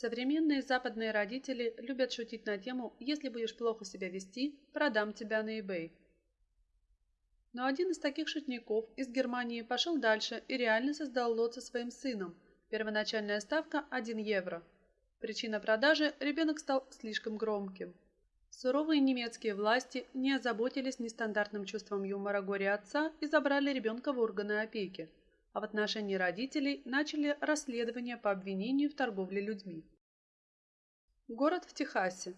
Современные западные родители любят шутить на тему «если будешь плохо себя вести, продам тебя на eBay». Но один из таких шутников из Германии пошел дальше и реально создал лот со своим сыном. Первоначальная ставка – 1 евро. Причина продажи – ребенок стал слишком громким. Суровые немецкие власти не озаботились нестандартным чувством юмора горя отца и забрали ребенка в органы опеки – а в отношении родителей начали расследование по обвинению в торговле людьми. Город в Техасе.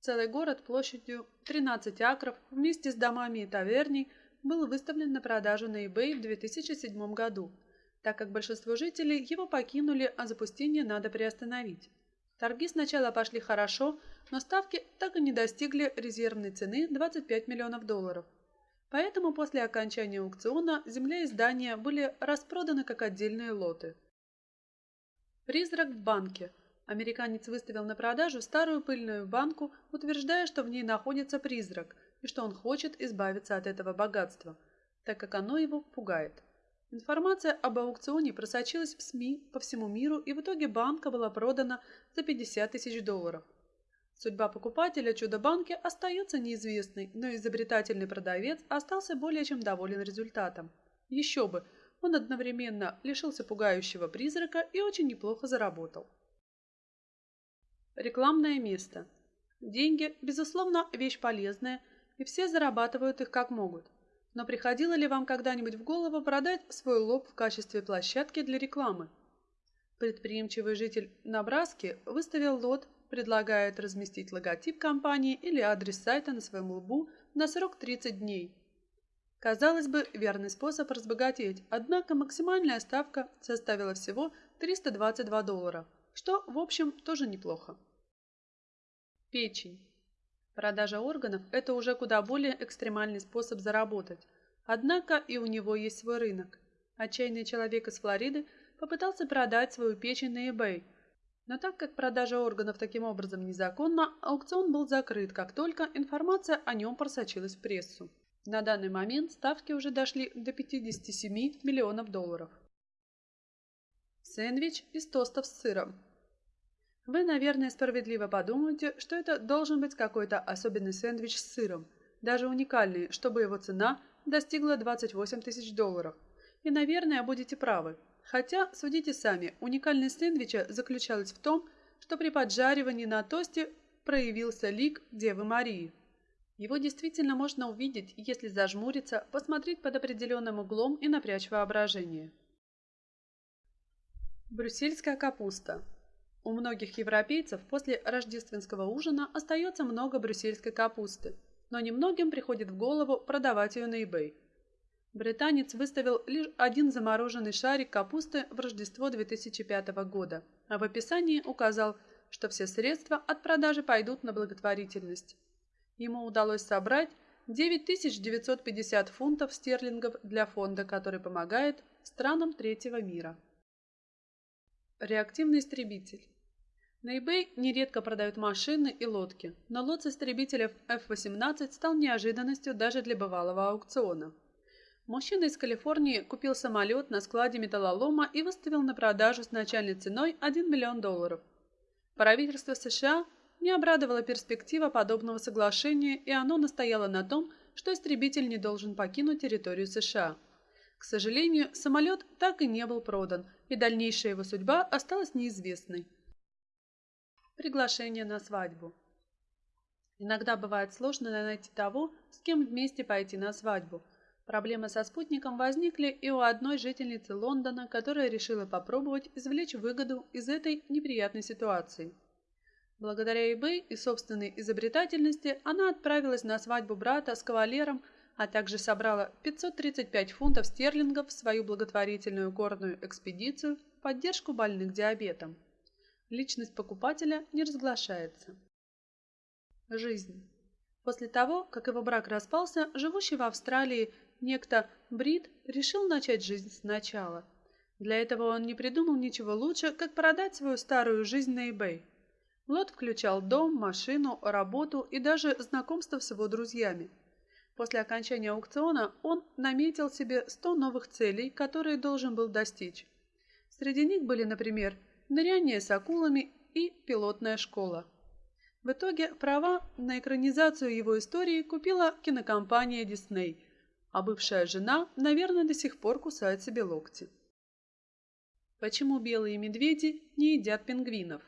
Целый город площадью 13 акров вместе с домами и таверней был выставлен на продажу на eBay в 2007 году, так как большинство жителей его покинули, а запустение надо приостановить. Торги сначала пошли хорошо, но ставки так и не достигли резервной цены 25 миллионов долларов. Поэтому после окончания аукциона земля и здания были распроданы как отдельные лоты. Призрак в банке. Американец выставил на продажу старую пыльную банку, утверждая, что в ней находится призрак и что он хочет избавиться от этого богатства, так как оно его пугает. Информация об аукционе просочилась в СМИ по всему миру, и в итоге банка была продана за 50 тысяч долларов. Судьба покупателя чудо-банки остается неизвестной, но изобретательный продавец остался более чем доволен результатом. Еще бы, он одновременно лишился пугающего призрака и очень неплохо заработал. Рекламное место. Деньги, безусловно, вещь полезная, и все зарабатывают их как могут. Но приходило ли вам когда-нибудь в голову продать свой лоб в качестве площадки для рекламы? Предприимчивый житель Набраски выставил лот предлагает разместить логотип компании или адрес сайта на своем лбу на срок 30 дней. Казалось бы, верный способ разбогатеть, однако максимальная ставка составила всего 322 доллара, что, в общем, тоже неплохо. Печень. Продажа органов – это уже куда более экстремальный способ заработать, однако и у него есть свой рынок. Отчаянный человек из Флориды попытался продать свою печень на eBay – но так как продажа органов таким образом незаконна, аукцион был закрыт, как только информация о нем просочилась в прессу. На данный момент ставки уже дошли до 57 миллионов долларов. Сэндвич из тостов с сыром. Вы, наверное, справедливо подумаете, что это должен быть какой-то особенный сэндвич с сыром, даже уникальный, чтобы его цена достигла 28 тысяч долларов. И, наверное, будете правы. Хотя, судите сами, уникальность сэндвича заключалась в том, что при поджаривании на тосте проявился лик Девы Марии. Его действительно можно увидеть, если зажмуриться, посмотреть под определенным углом и напрячь воображение. Брюссельская капуста. У многих европейцев после рождественского ужина остается много брюссельской капусты, но немногим приходит в голову продавать ее на eBay. Британец выставил лишь один замороженный шарик капусты в Рождество 2005 года, а в описании указал, что все средства от продажи пойдут на благотворительность. Ему удалось собрать 9950 фунтов стерлингов для фонда, который помогает странам третьего мира. Реактивный истребитель. На eBay нередко продают машины и лодки, но лот с истребителя F-18 стал неожиданностью даже для бывалого аукциона. Мужчина из Калифорнии купил самолет на складе металлолома и выставил на продажу с начальной ценой 1 миллион долларов. Правительство США не обрадовало перспектива подобного соглашения, и оно настояло на том, что истребитель не должен покинуть территорию США. К сожалению, самолет так и не был продан, и дальнейшая его судьба осталась неизвестной. Приглашение на свадьбу. Иногда бывает сложно найти того, с кем вместе пойти на свадьбу – Проблемы со спутником возникли и у одной жительницы Лондона, которая решила попробовать извлечь выгоду из этой неприятной ситуации. Благодаря eBay и собственной изобретательности она отправилась на свадьбу брата с кавалером, а также собрала 535 фунтов стерлингов в свою благотворительную горную экспедицию в поддержку больных диабетом. Личность покупателя не разглашается. Жизнь. После того, как его брак распался, живущий в Австралии некто Брит решил начать жизнь сначала. Для этого он не придумал ничего лучше, как продать свою старую жизнь на eBay. Лот включал дом, машину, работу и даже знакомство с его друзьями. После окончания аукциона он наметил себе 100 новых целей, которые должен был достичь. Среди них были, например, ныряние с акулами и пилотная школа. В итоге права на экранизацию его истории купила кинокомпания Дисней, а бывшая жена, наверное, до сих пор кусает себе локти. Почему белые медведи не едят пингвинов?